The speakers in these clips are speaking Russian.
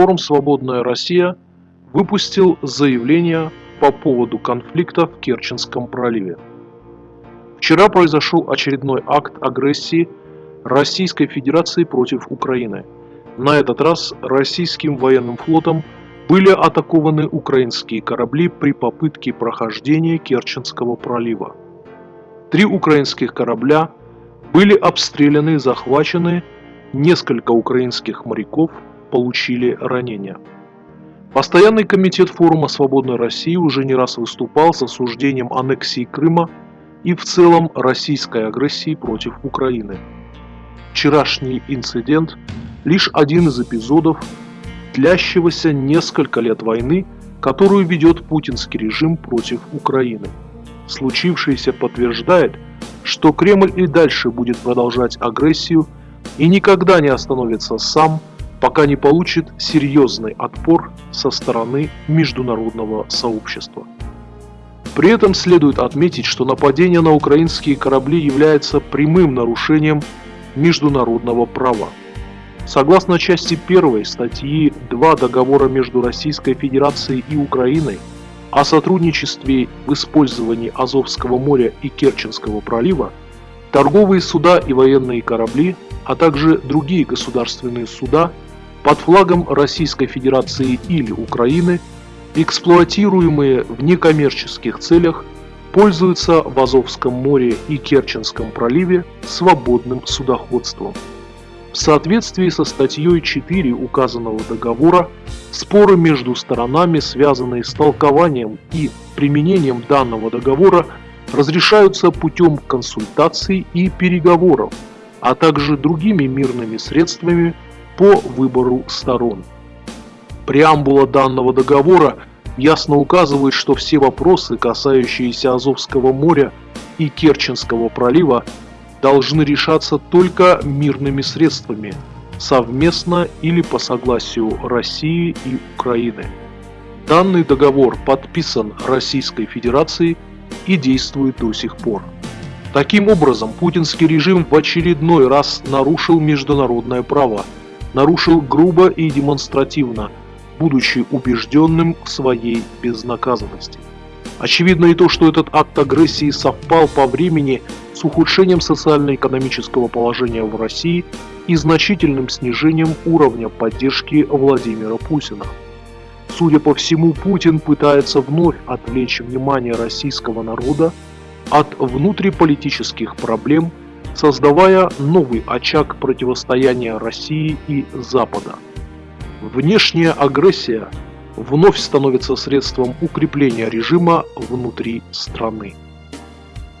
Форум «Свободная Россия» выпустил заявление по поводу конфликта в Керченском проливе. Вчера произошел очередной акт агрессии Российской Федерации против Украины. На этот раз российским военным флотом были атакованы украинские корабли при попытке прохождения Керченского пролива. Три украинских корабля были обстреляны и захвачены, несколько украинских моряков получили ранения. Постоянный комитет форума «Свободной России» уже не раз выступал с осуждением аннексии Крыма и в целом российской агрессии против Украины. Вчерашний инцидент – лишь один из эпизодов длящегося несколько лет войны, которую ведет путинский режим против Украины. Случившееся подтверждает, что Кремль и дальше будет продолжать агрессию и никогда не остановится сам пока не получит серьезный отпор со стороны международного сообщества. При этом следует отметить, что нападение на украинские корабли является прямым нарушением международного права. Согласно части 1 статьи 2 договора между Российской Федерацией и Украиной о сотрудничестве в использовании Азовского моря и Керченского пролива, торговые суда и военные корабли, а также другие государственные суда – под флагом Российской Федерации или Украины, эксплуатируемые в некоммерческих целях, пользуются в Азовском море и Керченском проливе свободным судоходством. В соответствии со статьей 4 указанного договора, споры между сторонами, связанные с толкованием и применением данного договора, разрешаются путем консультаций и переговоров, а также другими мирными средствами по выбору сторон. Преамбула данного договора ясно указывает, что все вопросы, касающиеся Азовского моря и Керченского пролива, должны решаться только мирными средствами, совместно или по согласию России и Украины. Данный договор подписан Российской Федерацией и действует до сих пор. Таким образом, путинский режим в очередной раз нарушил международное право – нарушил грубо и демонстративно, будучи убежденным в своей безнаказанности. Очевидно и то, что этот акт агрессии совпал по времени с ухудшением социально-экономического положения в России и значительным снижением уровня поддержки Владимира Путина. Судя по всему, Путин пытается вновь отвлечь внимание российского народа от внутриполитических проблем создавая новый очаг противостояния России и Запада. Внешняя агрессия вновь становится средством укрепления режима внутри страны.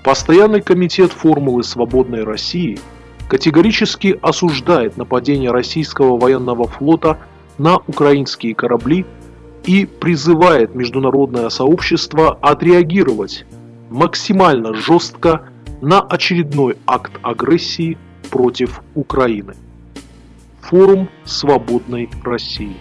Постоянный комитет формулы «Свободной России» категорически осуждает нападение российского военного флота на украинские корабли и призывает международное сообщество отреагировать максимально жестко на очередной акт агрессии против Украины. Форум Свободной России.